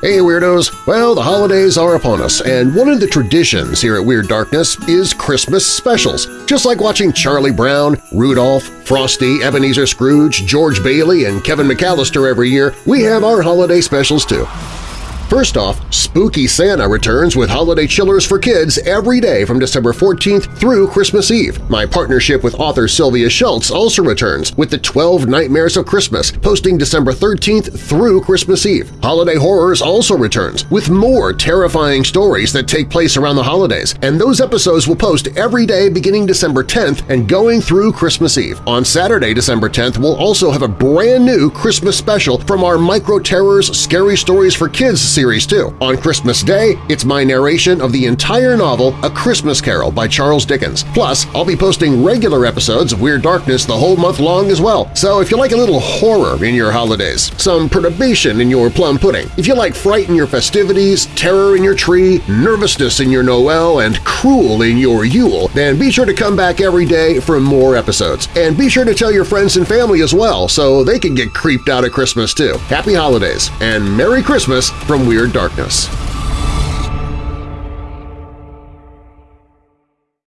Hey Weirdos! Well, the holidays are upon us, and one of the traditions here at Weird Darkness is Christmas specials. Just like watching Charlie Brown, Rudolph, Frosty, Ebenezer Scrooge, George Bailey, and Kevin McAllister every year, we have our holiday specials too. First off, Spooky Santa returns with holiday chillers for kids every day from December 14th through Christmas Eve. My partnership with author Sylvia Shults also returns with the 12 Nightmares of Christmas, posting December 13th through Christmas Eve. Holiday Horrors also returns with more terrifying stories that take place around the holidays, and those episodes will post every day beginning December 10th and going through Christmas Eve. On Saturday, December 10th, we'll also have a brand new Christmas special from our Micro Terrors Scary Stories for Kids series too. On Christmas Day, it's my narration of the entire novel A Christmas Carol by Charles Dickens. Plus, I'll be posting regular episodes of Weird Darkness the whole month long as well. So if you like a little horror in your holidays, some perturbation in your plum pudding, if you like fright in your festivities, terror in your tree, nervousness in your Noel, and cruel in your Yule, then be sure to come back every day for more episodes. And be sure to tell your friends and family as well so they can get creeped out at Christmas too. Happy Holidays and Merry Christmas from Weird Darkness.